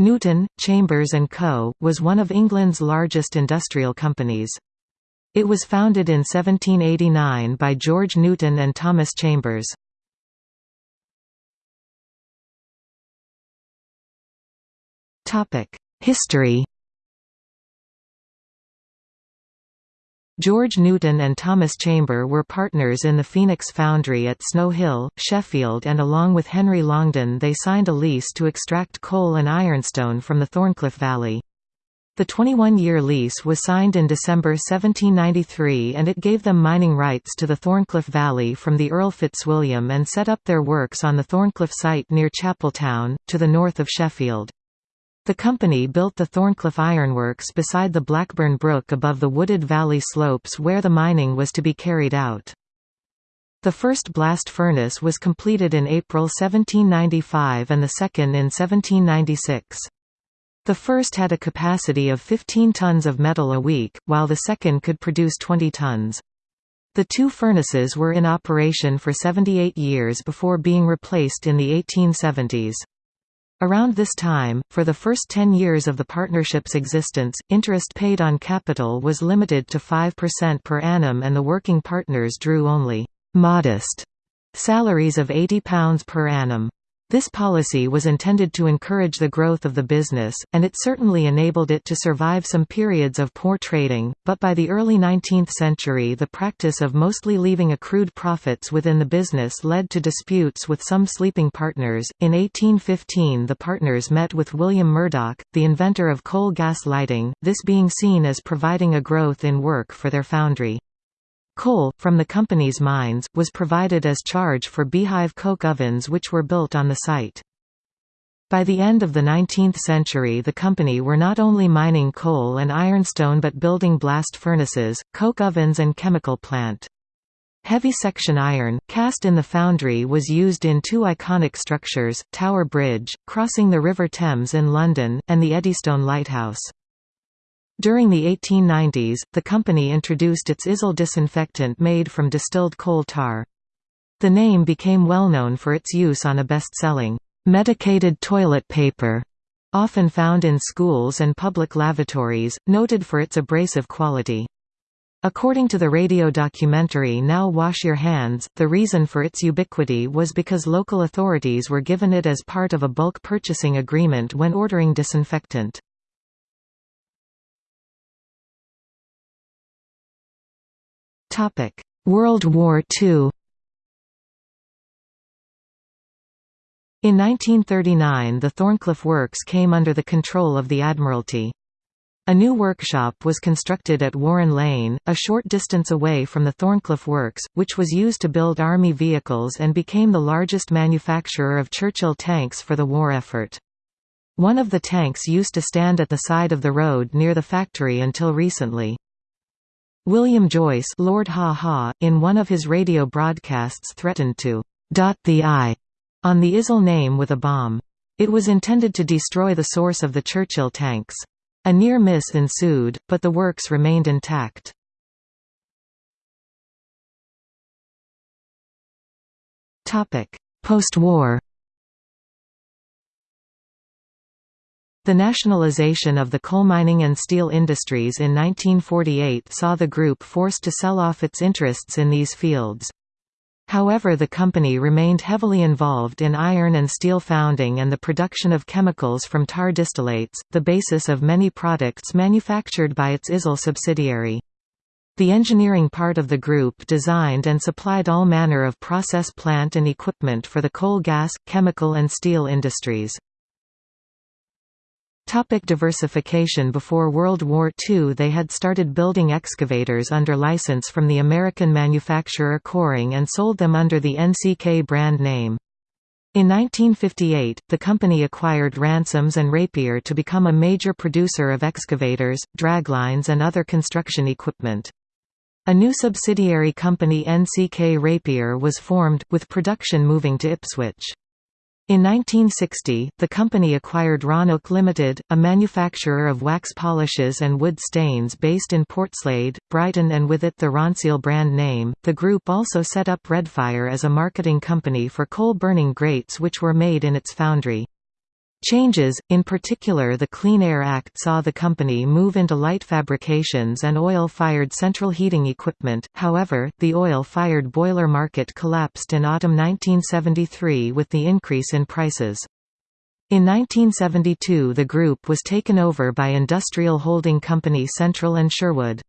Newton, Chambers Co., was one of England's largest industrial companies. It was founded in 1789 by George Newton and Thomas Chambers. History George Newton and Thomas Chamber were partners in the Phoenix Foundry at Snow Hill, Sheffield and along with Henry Longden they signed a lease to extract coal and ironstone from the Thorncliffe Valley. The 21-year lease was signed in December 1793 and it gave them mining rights to the Thorncliffe Valley from the Earl Fitzwilliam and set up their works on the Thorncliffe site near Chapeltown, to the north of Sheffield. The company built the Thorncliffe Ironworks beside the Blackburn Brook above the wooded valley slopes where the mining was to be carried out. The first blast furnace was completed in April 1795 and the second in 1796. The first had a capacity of 15 tons of metal a week, while the second could produce 20 tons. The two furnaces were in operation for 78 years before being replaced in the 1870s. Around this time, for the first 10 years of the partnership's existence, interest paid on capital was limited to 5% per annum and the working partners drew only «modest» salaries of £80 per annum. This policy was intended to encourage the growth of the business, and it certainly enabled it to survive some periods of poor trading, but by the early 19th century the practice of mostly leaving accrued profits within the business led to disputes with some sleeping partners. In 1815 the partners met with William Murdoch, the inventor of coal gas lighting, this being seen as providing a growth in work for their foundry. Coal, from the company's mines, was provided as charge for beehive coke ovens which were built on the site. By the end of the 19th century the company were not only mining coal and ironstone but building blast furnaces, coke ovens and chemical plant. Heavy section iron, cast in the foundry was used in two iconic structures, Tower Bridge, crossing the River Thames in London, and the Eddystone Lighthouse. During the 1890s, the company introduced its Izal disinfectant made from distilled coal tar. The name became well known for its use on a best-selling, medicated toilet paper, often found in schools and public lavatories, noted for its abrasive quality. According to the radio documentary Now Wash Your Hands, the reason for its ubiquity was because local authorities were given it as part of a bulk purchasing agreement when ordering disinfectant. World War II In 1939 the Thorncliffe Works came under the control of the Admiralty. A new workshop was constructed at Warren Lane, a short distance away from the Thorncliffe Works, which was used to build Army vehicles and became the largest manufacturer of Churchill tanks for the war effort. One of the tanks used to stand at the side of the road near the factory until recently. William Joyce Lord Haw-Haw, in one of his radio broadcasts threatened to «dot the I» on the Izal name with a bomb. It was intended to destroy the source of the Churchill tanks. A near miss ensued, but the works remained intact. Post-war The nationalization of the coal mining and steel industries in 1948 saw the group forced to sell off its interests in these fields. However the company remained heavily involved in iron and steel founding and the production of chemicals from tar distillates, the basis of many products manufactured by its Izal subsidiary. The engineering part of the group designed and supplied all manner of process plant and equipment for the coal gas, chemical and steel industries. Topic diversification Before World War II they had started building excavators under license from the American manufacturer Koehring and sold them under the NCK brand name. In 1958, the company acquired Ransomes and Rapier to become a major producer of excavators, draglines and other construction equipment. A new subsidiary company NCK Rapier was formed, with production moving to Ipswich. In 1960, the company acquired Ronuk Limited, a manufacturer of wax polishes and wood stains based in Portslade, Brighton, and with it the Ronseal brand name. The group also set up Redfire as a marketing company for coal burning grates which were made in its foundry. Changes, in particular the Clean Air Act saw the company move into light fabrications and oil-fired central heating equipment, however, the oil-fired boiler market collapsed in autumn 1973 with the increase in prices. In 1972 the group was taken over by industrial holding company Central and Sheerwood.